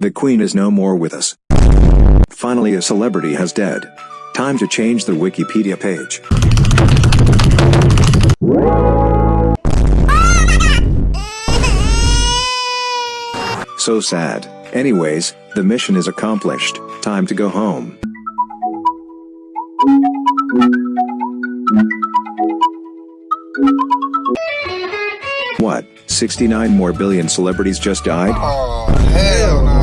The queen is no more with us. Finally a celebrity has dead. Time to change the Wikipedia page. So sad. Anyways, the mission is accomplished. Time to go home. What? 69 more billion celebrities just died? Oh, hell no.